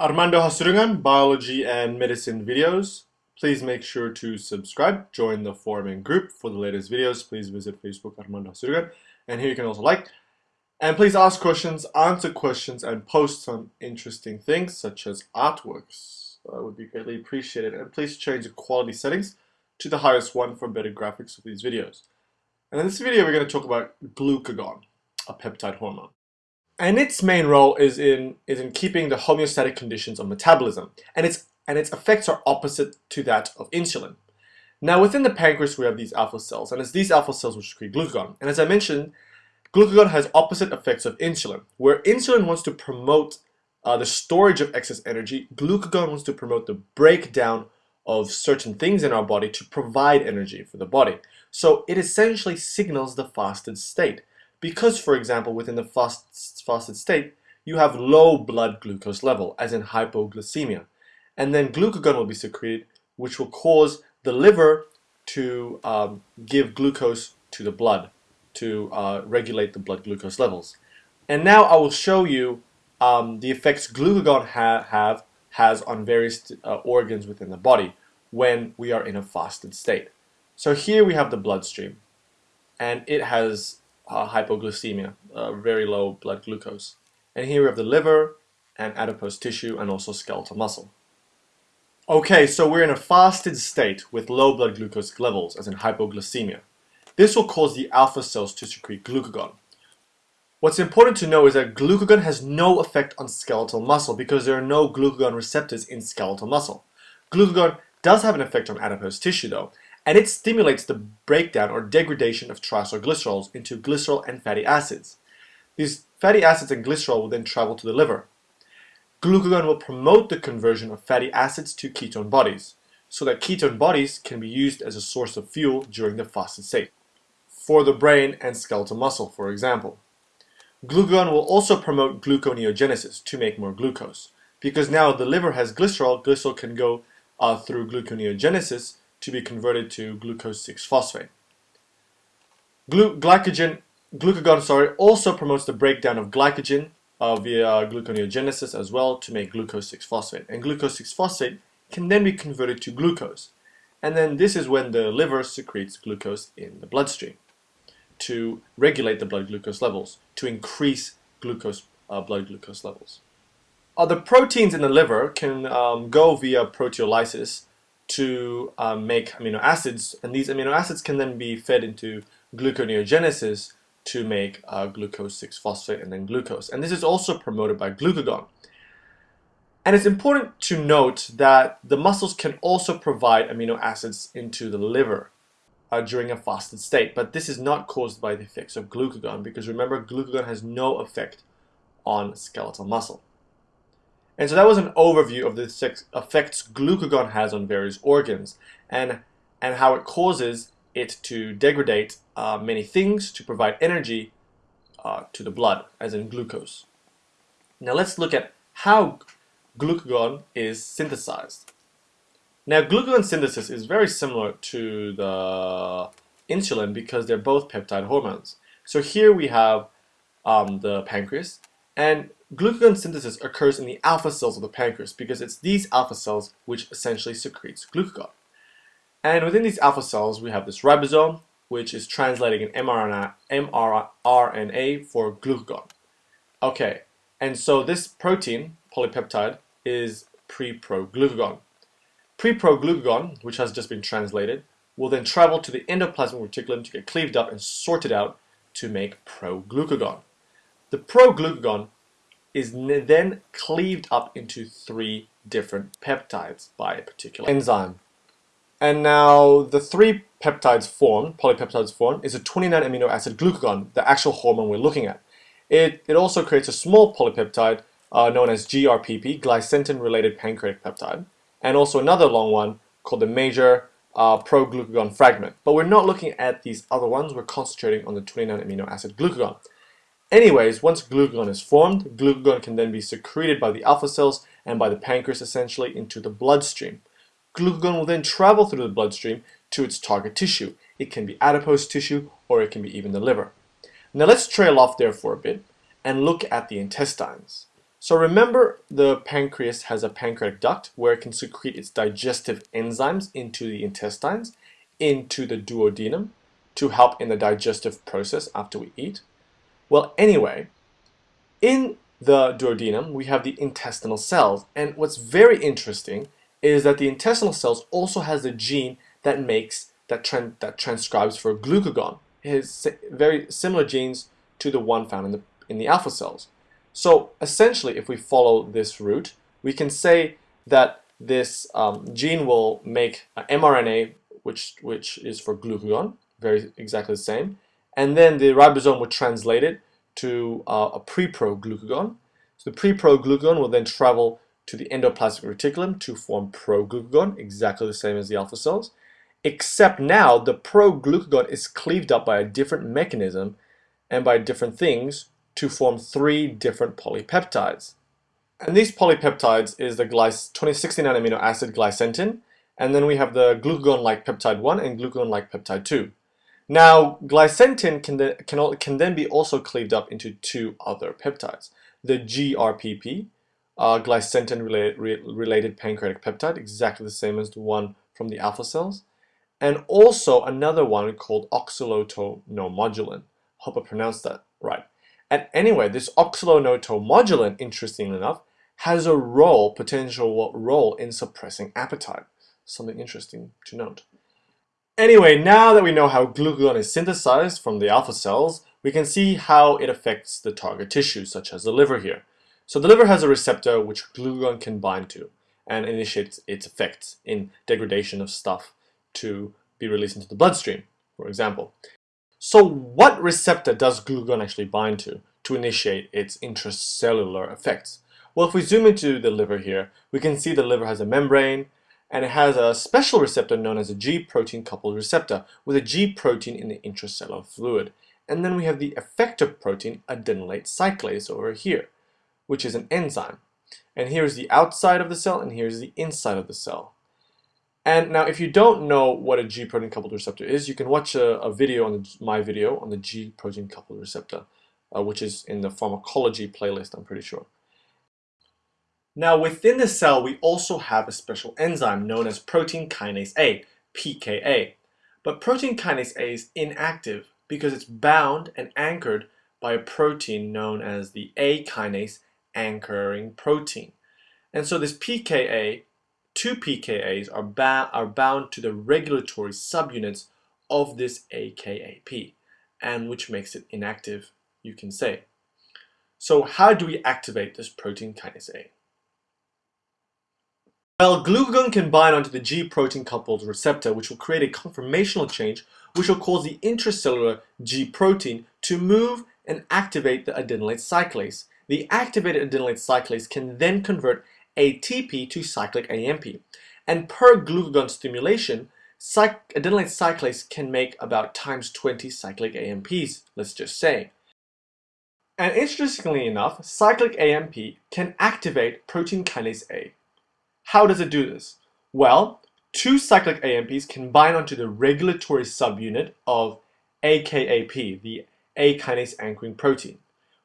Armando Hasudungan, biology and medicine videos. Please make sure to subscribe, join the forum and group for the latest videos. Please visit Facebook Armando Hasudungan. And here you can also like. And please ask questions, answer questions, and post some interesting things such as artworks. That would be greatly appreciated. And please change the quality settings to the highest one for better graphics of these videos. And in this video, we're going to talk about glucagon, a peptide hormone. And its main role is in, is in keeping the homeostatic conditions of metabolism. And its, and its effects are opposite to that of insulin. Now, within the pancreas, we have these alpha cells, and it's these alpha cells which secrete glucagon. And as I mentioned, Glucagon has opposite effects of insulin. Where insulin wants to promote uh, the storage of excess energy, glucagon wants to promote the breakdown of certain things in our body to provide energy for the body. So it essentially signals the fasted state. Because, for example, within the fast, fasted state, you have low blood glucose level, as in hypoglycemia. And then glucagon will be secreted, which will cause the liver to um, give glucose to the blood to uh, regulate the blood glucose levels. And now I will show you um, the effects glucagon ha have has on various uh, organs within the body when we are in a fasted state. So here we have the bloodstream, and it has uh, hypoglycemia, uh, very low blood glucose. And here we have the liver and adipose tissue and also skeletal muscle. Okay, so we're in a fasted state with low blood glucose levels, as in hypoglycemia. This will cause the alpha cells to secrete glucagon. What's important to know is that glucagon has no effect on skeletal muscle because there are no glucagon receptors in skeletal muscle. Glucagon does have an effect on adipose tissue though, and it stimulates the breakdown or degradation of triacylglycerols into glycerol and fatty acids. These fatty acids and glycerol will then travel to the liver. Glucagon will promote the conversion of fatty acids to ketone bodies, so that ketone bodies can be used as a source of fuel during the fasted state for the brain and skeletal muscle, for example. Glucagon will also promote gluconeogenesis to make more glucose. Because now the liver has glycerol, glycerol can go uh, through gluconeogenesis to be converted to glucose 6-phosphate. Glu glycogen, glucagon sorry, also promotes the breakdown of glycogen uh, via gluconeogenesis as well to make glucose 6-phosphate. And glucose 6-phosphate can then be converted to glucose. And then this is when the liver secretes glucose in the bloodstream to regulate the blood glucose levels, to increase glucose uh, blood glucose levels. Uh, the proteins in the liver can um, go via proteolysis to um, make amino acids, and these amino acids can then be fed into gluconeogenesis to make uh, glucose 6-phosphate and then glucose. And this is also promoted by glucagon. And it's important to note that the muscles can also provide amino acids into the liver uh, during a fasted state. But this is not caused by the effects of glucagon because remember, glucagon has no effect on skeletal muscle. And so that was an overview of the effects glucagon has on various organs and, and how it causes it to degrade uh, many things to provide energy uh, to the blood, as in glucose. Now let's look at how glucagon is synthesized. Now, glucagon synthesis is very similar to the insulin because they're both peptide hormones. So here we have um, the pancreas, and glucagon synthesis occurs in the alpha cells of the pancreas because it's these alpha cells which essentially secretes glucagon. And within these alpha cells, we have this ribosome, which is translating an mRNA, mRNA for glucagon. Okay, and so this protein, polypeptide, is pre-proglucagon. Pre-proglucagon, which has just been translated, will then travel to the endoplasmic reticulum to get cleaved up and sorted out to make proglucagon. The proglucagon is then cleaved up into three different peptides by a particular enzyme. And now the three peptides formed, polypeptides formed, is a 29 amino acid glucagon, the actual hormone we're looking at. It, it also creates a small polypeptide uh, known as GRPP, glicentin-related pancreatic peptide, and also another long one called the major uh, proglucagon fragment. But we're not looking at these other ones, we're concentrating on the 29 amino acid glucagon. Anyways, once glucagon is formed, glucagon can then be secreted by the alpha cells and by the pancreas essentially into the bloodstream. Glucagon will then travel through the bloodstream to its target tissue. It can be adipose tissue or it can be even the liver. Now let's trail off there for a bit and look at the intestines. So remember the pancreas has a pancreatic duct where it can secrete its digestive enzymes into the intestines, into the duodenum to help in the digestive process after we eat. Well, anyway, in the duodenum, we have the intestinal cells. And what's very interesting is that the intestinal cells also has a gene that makes, that, that transcribes for glucagon. It has very similar genes to the one found in the, in the alpha cells. So essentially, if we follow this route, we can say that this um, gene will make mRNA, which, which is for glucagon, very exactly the same, and then the ribosome would translate it to uh, a pre-pro-glucagon. So the pre-pro-glucagon will then travel to the endoplasmic reticulum to form pro-glucagon, exactly the same as the alpha cells, except now the pro-glucagon is cleaved up by a different mechanism and by different things to form three different polypeptides. And these polypeptides is the 2069 amino acid glicentin, and then we have the glucagon-like peptide 1 and glucagon-like peptide 2. Now, glicentin can then, can, can then be also cleaved up into two other peptides. The GRPP, uh, glicentin related, re pancreatic peptide, exactly the same as the one from the alpha cells, and also another one called oxalotomodulin. Hope I pronounced that right. And anyway, this oxalotomodulin, interestingly enough, has a role, potential role in suppressing appetite. Something interesting to note. Anyway, now that we know how glucagon is synthesized from the alpha cells, we can see how it affects the target tissue, such as the liver here. So the liver has a receptor which glucagon can bind to and initiates its effects in degradation of stuff to be released into the bloodstream, for example. So what receptor does glucagon actually bind to to initiate its intracellular effects? Well, if we zoom into the liver here, we can see the liver has a membrane and it has a special receptor known as a G protein coupled receptor with a G protein in the intracellular fluid. And then we have the effector protein adenylate cyclase over here, which is an enzyme. And here's the outside of the cell and here's the inside of the cell. And now if you don't know what a G protein coupled receptor is, you can watch a, a video on the, my video on the G protein coupled receptor, uh, which is in the pharmacology playlist, I'm pretty sure. Now within the cell, we also have a special enzyme known as protein kinase A, PKA. But protein kinase A is inactive because it's bound and anchored by a protein known as the A kinase anchoring protein. And so this PKA two pKa's are, are bound to the regulatory subunits of this AKAP, and which makes it inactive, you can say. So how do we activate this protein kinase A? Well, glucagon can bind onto the G protein coupled receptor, which will create a conformational change, which will cause the intracellular G protein to move and activate the adenylate cyclase. The activated adenylate cyclase can then convert ATP to cyclic AMP. And per glucagon stimulation, adenylate cyclase can make about times 20 cyclic AMPs, let's just say. And interestingly enough, cyclic AMP can activate protein kinase A. How does it do this? Well, two cyclic AMPs can bind onto the regulatory subunit of AKAP, the A kinase anchoring protein,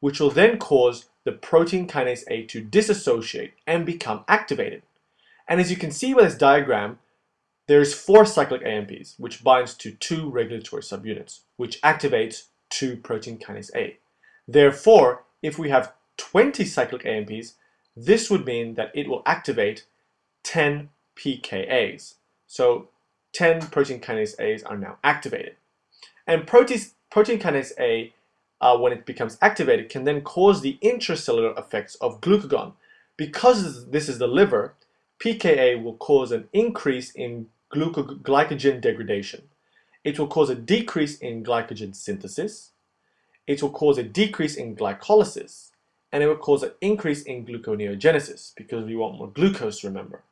which will then cause the protein kinase A to dissociate and become activated. And as you can see by this diagram, there's four cyclic AMPs, which binds to two regulatory subunits, which activates two protein kinase A. Therefore, if we have 20 cyclic AMPs, this would mean that it will activate 10 pKa's. So 10 protein kinase A's are now activated. And protein, protein kinase A uh, when it becomes activated can then cause the intracellular effects of glucagon. Because this is the liver, pKa will cause an increase in glycogen degradation. It will cause a decrease in glycogen synthesis. It will cause a decrease in glycolysis. And it will cause an increase in gluconeogenesis because we want more glucose, remember.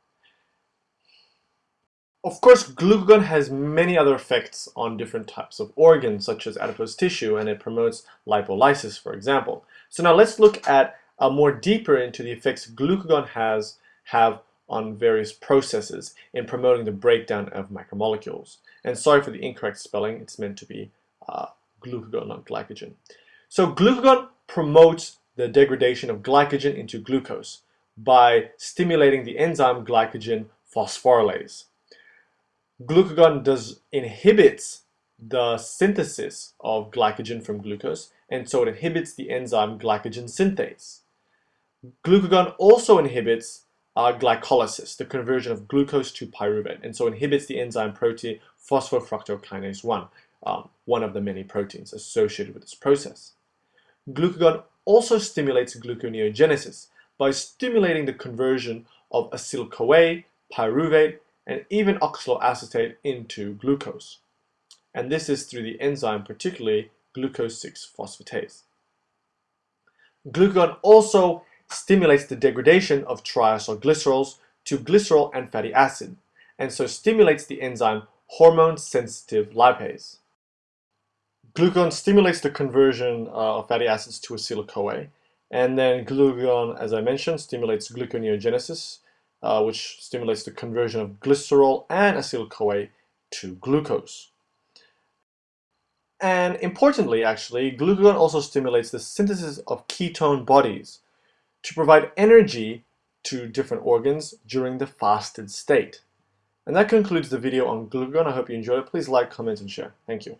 Of course, glucagon has many other effects on different types of organs, such as adipose tissue, and it promotes lipolysis, for example. So now let's look at uh, more deeper into the effects glucagon has have on various processes in promoting the breakdown of macromolecules. And sorry for the incorrect spelling, it's meant to be uh, glucagon, not glycogen. So glucagon promotes the degradation of glycogen into glucose by stimulating the enzyme glycogen phosphorylase. Glucagon does inhibits the synthesis of glycogen from glucose, and so it inhibits the enzyme glycogen synthase. Glucagon also inhibits uh, glycolysis, the conversion of glucose to pyruvate, and so inhibits the enzyme protein phosphofructokinase 1, um, one of the many proteins associated with this process. Glucagon also stimulates gluconeogenesis by stimulating the conversion of acyl-CoA, pyruvate, and even oxaloacetate into glucose. And this is through the enzyme, particularly glucose 6-phosphatase. Glucagon also stimulates the degradation of triacylglycerols to glycerol and fatty acid, and so stimulates the enzyme hormone-sensitive lipase. Glucagon stimulates the conversion uh, of fatty acids to acyl-CoA, and then glucagon, as I mentioned, stimulates gluconeogenesis, uh, which stimulates the conversion of glycerol and acyl-CoA to glucose. And importantly, actually, glucagon also stimulates the synthesis of ketone bodies to provide energy to different organs during the fasted state. And that concludes the video on glucagon. I hope you enjoyed it. Please like, comment, and share. Thank you.